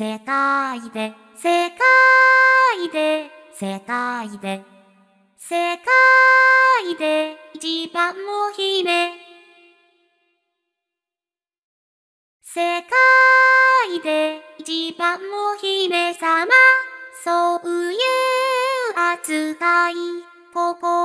世界で、世界で、世界で、世界で一番の姫。世界で一番の姫様。そういう扱い、心